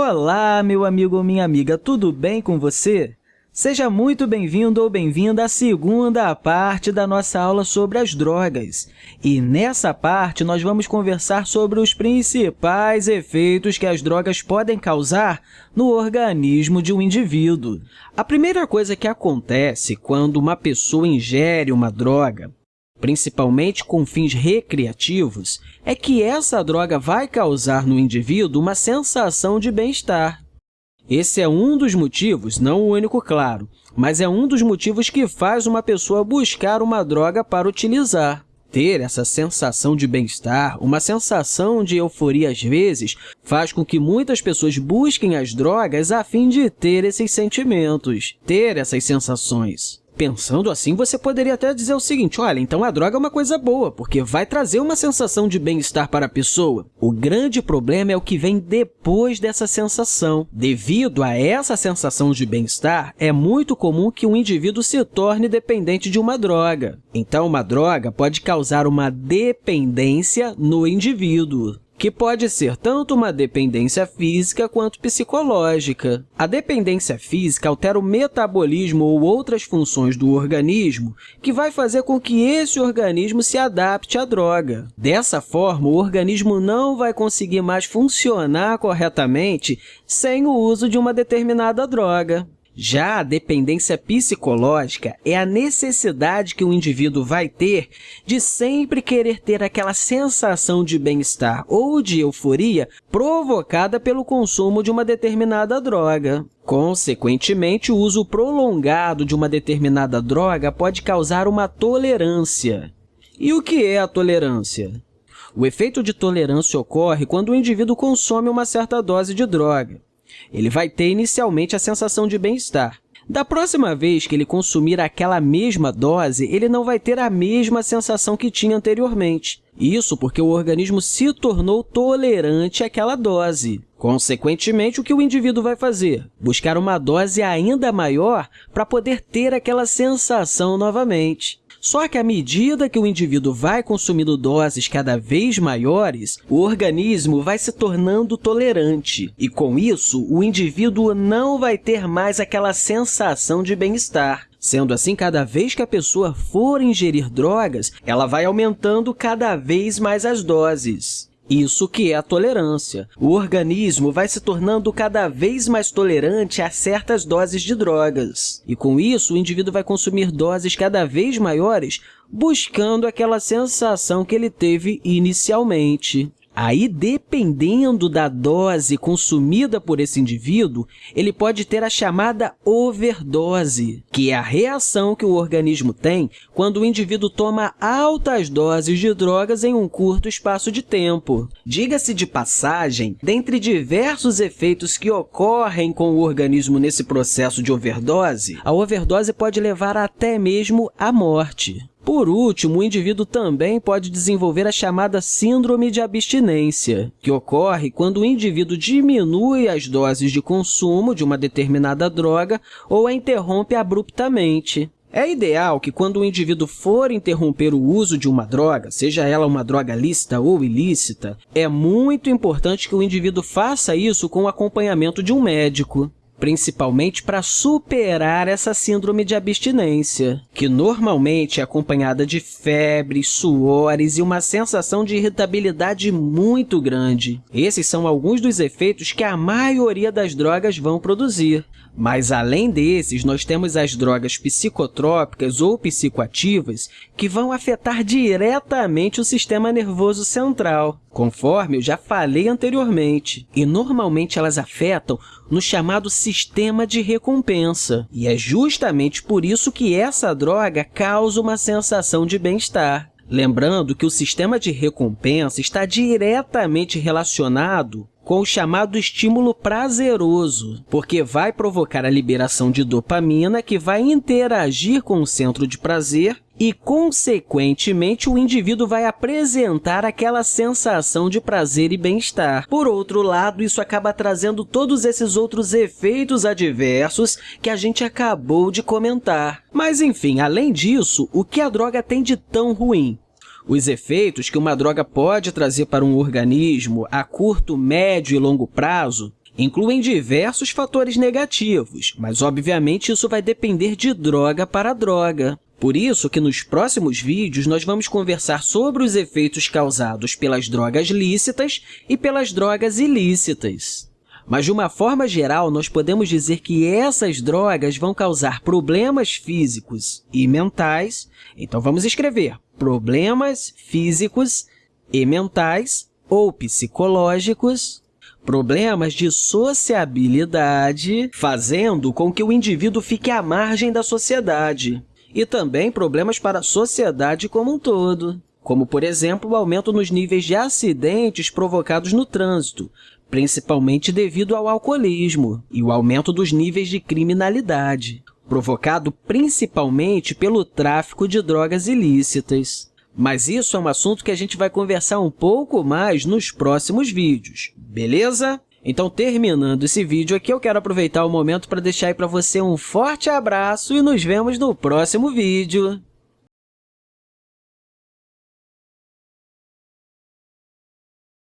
Olá, meu amigo ou minha amiga, tudo bem com você? Seja muito bem-vindo ou bem-vinda à segunda parte da nossa aula sobre as drogas. E nessa parte, nós vamos conversar sobre os principais efeitos que as drogas podem causar no organismo de um indivíduo. A primeira coisa que acontece quando uma pessoa ingere uma droga principalmente com fins recreativos, é que essa droga vai causar no indivíduo uma sensação de bem-estar. Esse é um dos motivos, não o único, claro, mas é um dos motivos que faz uma pessoa buscar uma droga para utilizar. Ter essa sensação de bem-estar, uma sensação de euforia às vezes, faz com que muitas pessoas busquem as drogas a fim de ter esses sentimentos, ter essas sensações. Pensando assim, você poderia até dizer o seguinte, olha, então a droga é uma coisa boa, porque vai trazer uma sensação de bem-estar para a pessoa. O grande problema é o que vem depois dessa sensação. Devido a essa sensação de bem-estar, é muito comum que um indivíduo se torne dependente de uma droga. Então, uma droga pode causar uma dependência no indivíduo que pode ser tanto uma dependência física quanto psicológica. A dependência física altera o metabolismo ou outras funções do organismo, que vai fazer com que esse organismo se adapte à droga. Dessa forma, o organismo não vai conseguir mais funcionar corretamente sem o uso de uma determinada droga. Já a dependência psicológica é a necessidade que o indivíduo vai ter de sempre querer ter aquela sensação de bem-estar ou de euforia provocada pelo consumo de uma determinada droga. Consequentemente, o uso prolongado de uma determinada droga pode causar uma tolerância. E o que é a tolerância? O efeito de tolerância ocorre quando o indivíduo consome uma certa dose de droga. Ele vai ter inicialmente a sensação de bem-estar. Da próxima vez que ele consumir aquela mesma dose, ele não vai ter a mesma sensação que tinha anteriormente. Isso porque o organismo se tornou tolerante àquela dose. Consequentemente, o que o indivíduo vai fazer? Buscar uma dose ainda maior para poder ter aquela sensação novamente. Só que, à medida que o indivíduo vai consumindo doses cada vez maiores, o organismo vai se tornando tolerante. E, com isso, o indivíduo não vai ter mais aquela sensação de bem-estar. Sendo assim, cada vez que a pessoa for ingerir drogas, ela vai aumentando cada vez mais as doses. Isso que é a tolerância. O organismo vai se tornando cada vez mais tolerante a certas doses de drogas. E, com isso, o indivíduo vai consumir doses cada vez maiores, buscando aquela sensação que ele teve inicialmente. Aí, dependendo da dose consumida por esse indivíduo, ele pode ter a chamada overdose, que é a reação que o organismo tem quando o indivíduo toma altas doses de drogas em um curto espaço de tempo. Diga-se de passagem, dentre diversos efeitos que ocorrem com o organismo nesse processo de overdose, a overdose pode levar até mesmo à morte. Por último, o indivíduo também pode desenvolver a chamada síndrome de abstinência, que ocorre quando o indivíduo diminui as doses de consumo de uma determinada droga ou a interrompe abruptamente. É ideal que, quando o indivíduo for interromper o uso de uma droga, seja ela uma droga lícita ou ilícita, é muito importante que o indivíduo faça isso com o acompanhamento de um médico principalmente para superar essa síndrome de abstinência, que normalmente é acompanhada de febre, suores e uma sensação de irritabilidade muito grande. Esses são alguns dos efeitos que a maioria das drogas vão produzir. Mas, além desses, nós temos as drogas psicotrópicas ou psicoativas que vão afetar diretamente o sistema nervoso central, conforme eu já falei anteriormente. E, normalmente, elas afetam no chamado sistema de recompensa. E é justamente por isso que essa droga causa uma sensação de bem-estar. Lembrando que o sistema de recompensa está diretamente relacionado com o chamado estímulo prazeroso, porque vai provocar a liberação de dopamina, que vai interagir com o centro de prazer e, consequentemente, o indivíduo vai apresentar aquela sensação de prazer e bem-estar. Por outro lado, isso acaba trazendo todos esses outros efeitos adversos que a gente acabou de comentar. Mas, enfim, além disso, o que a droga tem de tão ruim? Os efeitos que uma droga pode trazer para um organismo a curto, médio e longo prazo incluem diversos fatores negativos, mas, obviamente, isso vai depender de droga para droga. Por isso que nos próximos vídeos nós vamos conversar sobre os efeitos causados pelas drogas lícitas e pelas drogas ilícitas. Mas, de uma forma geral, nós podemos dizer que essas drogas vão causar problemas físicos e mentais. Então, vamos escrever problemas físicos e mentais ou psicológicos, problemas de sociabilidade, fazendo com que o indivíduo fique à margem da sociedade e também problemas para a sociedade como um todo, como, por exemplo, o aumento nos níveis de acidentes provocados no trânsito, principalmente devido ao alcoolismo, e o aumento dos níveis de criminalidade, provocado principalmente pelo tráfico de drogas ilícitas. Mas isso é um assunto que a gente vai conversar um pouco mais nos próximos vídeos, beleza? Então, terminando esse vídeo aqui, eu quero aproveitar o momento para deixar aí para você um forte abraço e nos vemos no próximo vídeo.